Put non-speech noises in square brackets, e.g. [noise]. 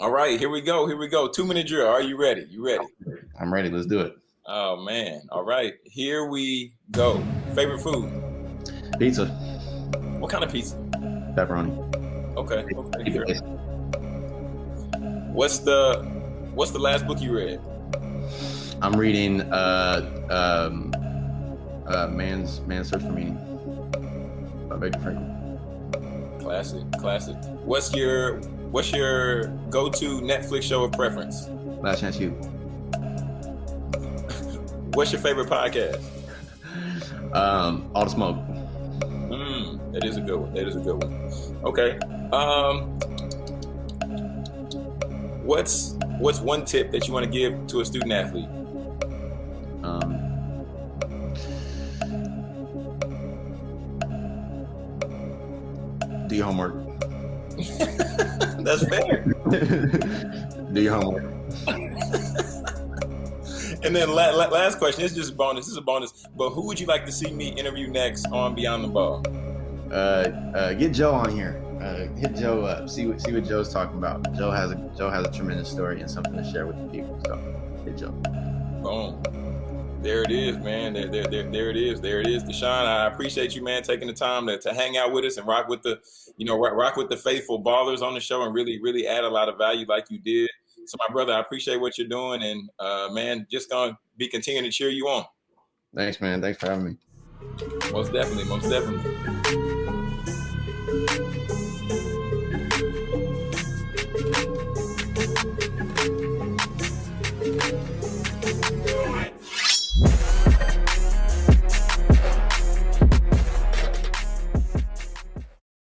All right, here we go. Here we go. Two minute drill. Are you ready? You ready? I'm ready. Let's do it. Oh man. All right. Here we go. Favorite food? Pizza. What kind of pizza? Pepperoni. Okay. Okay. Sure. What's the What's the last book you read? I'm reading uh, um, uh, Man's Man's Search for Meaning by Viktor Frankl. Classic, classic. What's your What's your go-to Netflix show of preference? Last Chance U. [laughs] What's your favorite podcast? Um, All the Smoke. Mm, that is a good one. That is a good one. Okay. Um, what's What's one tip that you want to give to a student athlete? Um, do your homework. [laughs] That's fair. [laughs] do your homework. [laughs] and then la- la- last question. It's just a bonus. This is a bonus. But who would you like to see me interview next on Beyond the Ball? Uh, uh, get Joe on here. Uh, hit Joe up. See what see what Joe's talking about. Joe has a Joe has a tremendous story and something to share with the people. So hit Joe. Boom. There it is, man. There, there, there, there it is. There it is, Deshaun. I appreciate you, man, taking the time to, to hang out with us and rock with the, you know, rock, rock with the faithful ballers on the show and really, really add a lot of value like you did. So, my brother, I appreciate what you're doing, and uh, man, just gonna be continuing to cheer you on. Thanks, man. Thanks for having me. Most definitely. Most definitely.